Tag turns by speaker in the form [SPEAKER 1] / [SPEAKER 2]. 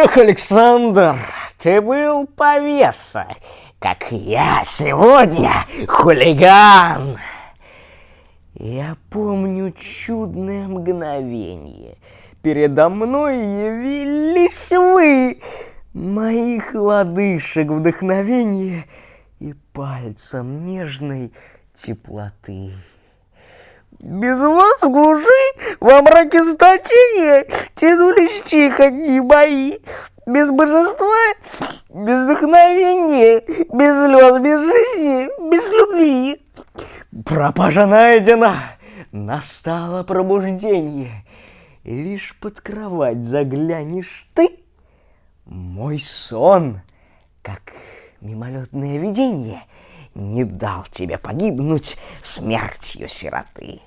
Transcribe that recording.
[SPEAKER 1] Эх, Александр, ты был повеса, как я сегодня хулиган. Я помню чудное мгновение. Передо мной явились вы, моих лодыжек вдохновение и пальцем нежной теплоты. Без вас в глуши, во мраке заточения, тянулись тихо дни мои. Без божества, без вдохновения, без слез, без жизни, без любви. Пропажа найдена, настало пробуждение. Лишь под кровать заглянешь ты, мой сон, как мимолетное видение, не дал тебе погибнуть смертью сироты.